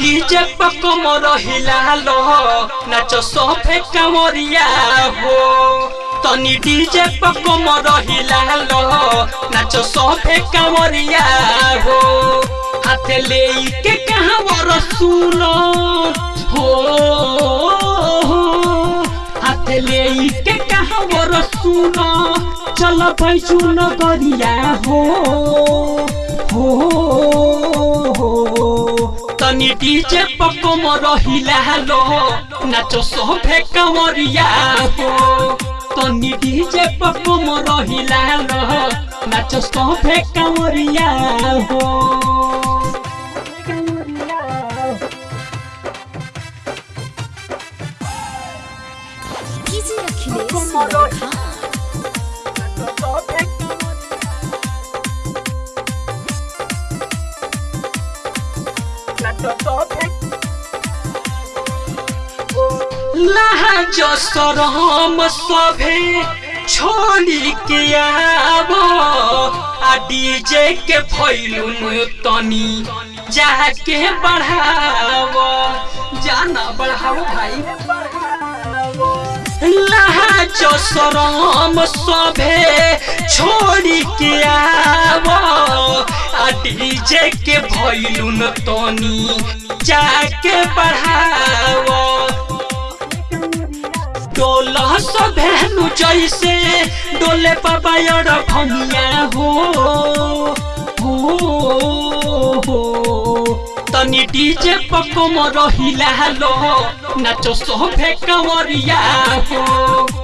DJ पर कमर हिलालो नाचो सोफे कमरिया हो तनी डीजे पर कमर हिलालो नाचो सोफे कमरिया हो हाथ ले के कहाँ वर सुनो हो। ले के कहाँ वर सुनो चल नगरिया हो। हो हो तनी डीजे पको रहिला लो। नाचो सोफे कमरिया हो। तनी डीजे पको रहिला लो। नाचो सोफे कमरिया हो। लोखा लाजो सभे छोड़ी के आबो आ डीजे के भैलुन तनी जाके बढ़ावो जाना बढ़ाओ भाई सरम सभे छोड़ी के आबो आ डीजे के भैलुन तनी जाके बढ़ावो। डोला सभेनु जैसे डोले पबायर भमिया हो। हो तनी डीजे पकम रहिला लो, नाचो सोफे कमरिया हो।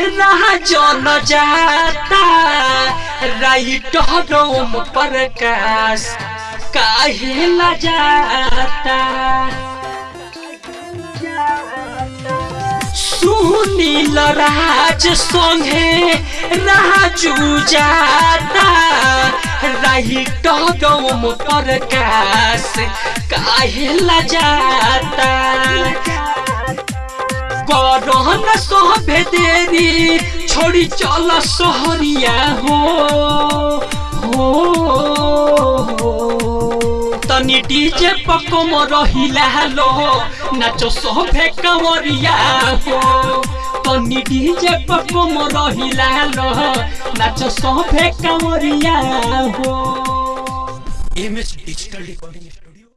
न जाता राइट रोम प्रकाश काहे ल जाता। राज जाता राइट काहे ल जाता। करहन सोभे देरी छोड़ी चल सहरिया हो हो तनी डीजे पकम रहिला लो नाचो सोभे कमरिया हो तनी डीजे पकम रहिला लो नाचो सोभे कमरिया हो एम एस डिजिटल रिकॉर्डिंग